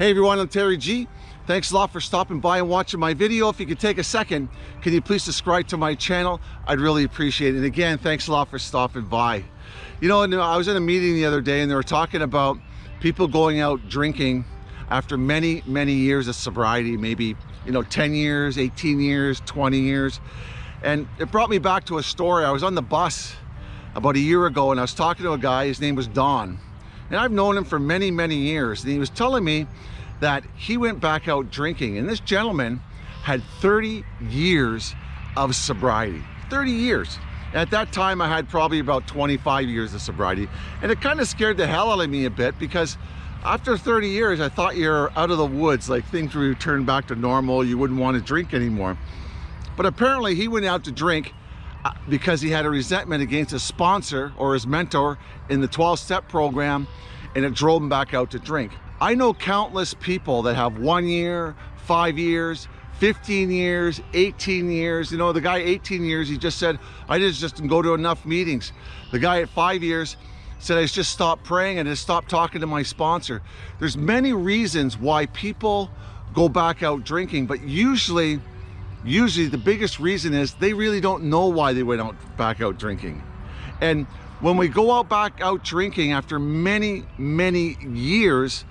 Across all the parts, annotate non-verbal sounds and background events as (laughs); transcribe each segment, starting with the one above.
Hey everyone, I'm Terry G. Thanks a lot for stopping by and watching my video. If you could take a second, can you please subscribe to my channel? I'd really appreciate it. And again, thanks a lot for stopping by. You know, uh, I was in a meeting the other day and they were talking about people going out drinking after many, many years of sobriety, maybe, you know, 10 years, 18 years, 20 years. And it brought me back to a story. I was on the bus about a year ago and I was talking to a guy, his name was Don and I've known him for many, many years. And he was telling me that he went back out drinking. And this gentleman had 30 years of sobriety. 30 years. At that time, I had probably about 25 years of sobriety. And it kind of scared the hell out of me a bit because after 30 years, I thought you're out of the woods, like things would return back to normal. You wouldn't want to drink anymore. But apparently he went out to drink because he had a resentment against his sponsor or his mentor in the 12-step program and it drove him back out to drink. I know countless people that have one year, five years, 15 years, 18 years. You know, the guy 18 years, he just said, I just, just didn't go to enough meetings. The guy at five years said, I just stopped praying and just stopped talking to my sponsor. There's many reasons why people go back out drinking, but usually usually the biggest reason is they really don't know why they went out back out drinking. And when we go out back out drinking after many, many years,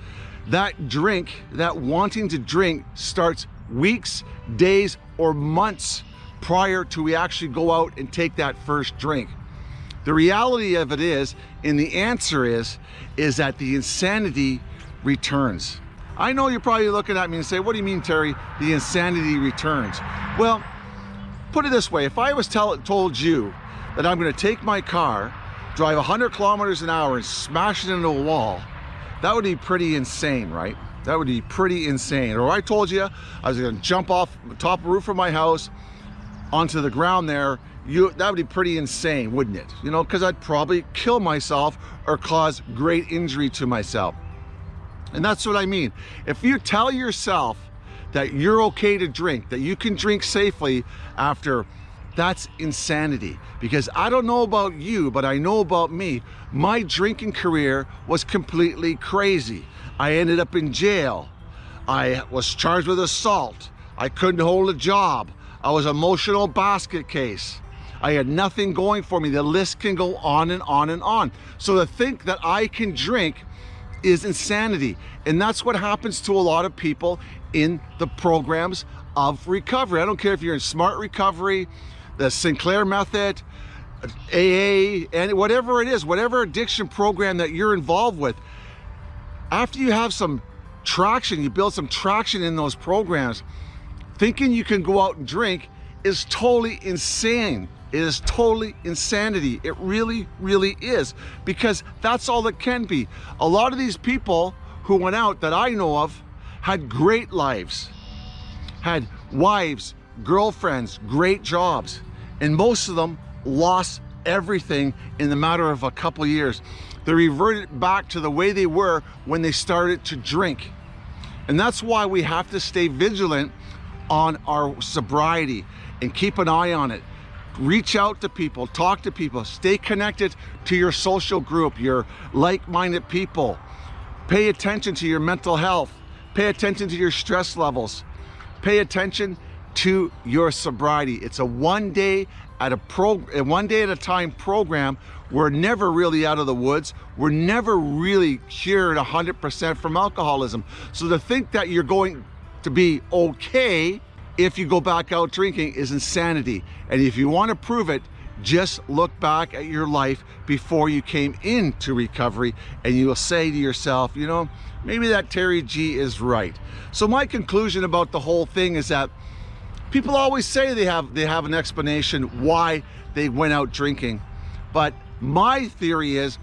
that drink, that wanting to drink starts weeks, days, or months prior to we actually go out and take that first drink. The reality of it is, and the answer is, is that the insanity returns. I know you're probably looking at me and say, what do you mean, Terry? The insanity returns. Well, put it this way. If I was tell, told you that I'm gonna take my car, drive 100 kilometers an hour and smash it into a wall, that would be pretty insane, right? That would be pretty insane. Or I told you I was gonna jump off the top roof of my house onto the ground there, you that would be pretty insane, wouldn't it? You know, because I'd probably kill myself or cause great injury to myself. And that's what I mean. If you tell yourself that you're okay to drink, that you can drink safely after, that's insanity. Because I don't know about you, but I know about me. My drinking career was completely crazy. I ended up in jail. I was charged with assault. I couldn't hold a job. I was emotional basket case. I had nothing going for me. The list can go on and on and on. So to think that I can drink is insanity. And that's what happens to a lot of people in the programs of recovery. I don't care if you're in smart recovery, the Sinclair method, AA, and whatever it is, whatever addiction program that you're involved with, after you have some traction, you build some traction in those programs, thinking you can go out and drink is totally insane. It is totally insanity. It really, really is because that's all it can be. A lot of these people who went out that I know of had great lives, had wives, girlfriends, great jobs, and most of them lost everything in the matter of a couple years. They reverted back to the way they were when they started to drink. And that's why we have to stay vigilant on our sobriety and keep an eye on it reach out to people, talk to people, stay connected to your social group, your like-minded people. Pay attention to your mental health. Pay attention to your stress levels. Pay attention to your sobriety. It's a one day at a pro one day at a time program. We're never really out of the woods. We're never really cured 100% from alcoholism. So to think that you're going to be okay if you go back out drinking is insanity. And if you want to prove it, just look back at your life before you came into recovery and you will say to yourself, you know, maybe that Terry G is right. So my conclusion about the whole thing is that people always say they have they have an explanation why they went out drinking. But my theory is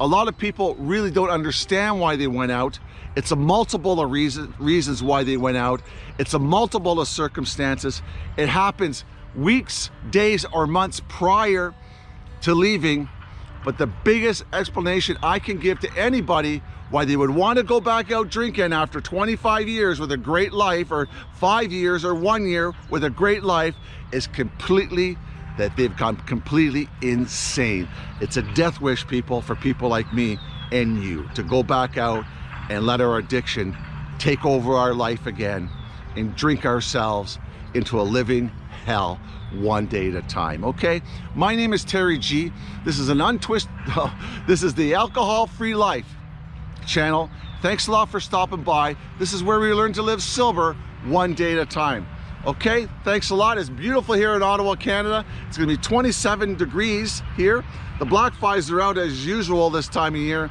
a lot of people really don't understand why they went out it's a multiple of reason, reasons why they went out. It's a multiple of circumstances. It happens weeks, days, or months prior to leaving. But the biggest explanation I can give to anybody why they would want to go back out drinking after 25 years with a great life or five years or one year with a great life is completely that they've gone completely insane. It's a death wish, people, for people like me and you to go back out and let our addiction take over our life again and drink ourselves into a living hell one day at a time okay? My name is terry g. This is an untwist (laughs) oh, this is the alcohol free life channel. Thanks a lot for stopping by. This is where we learn to live sober one day at a time okay? Thanks a lot. It's beautiful here in ottawa canada. It's gonna be 27 degrees here. The black flies are out as usual this time of year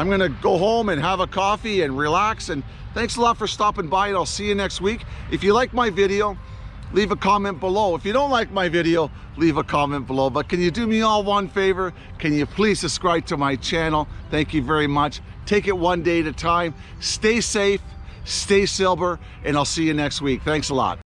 i'm gonna go home and have a coffee and relax and thanks a lot for stopping by and i'll see you next week if you like my video leave a comment below. If you don't like my video, leave a comment below. But can you do me all one favor? Can you please subscribe to my channel? Thank you very much. Take it one day at a time. Stay safe, stay sober, and I'll see you next week. Thanks a lot.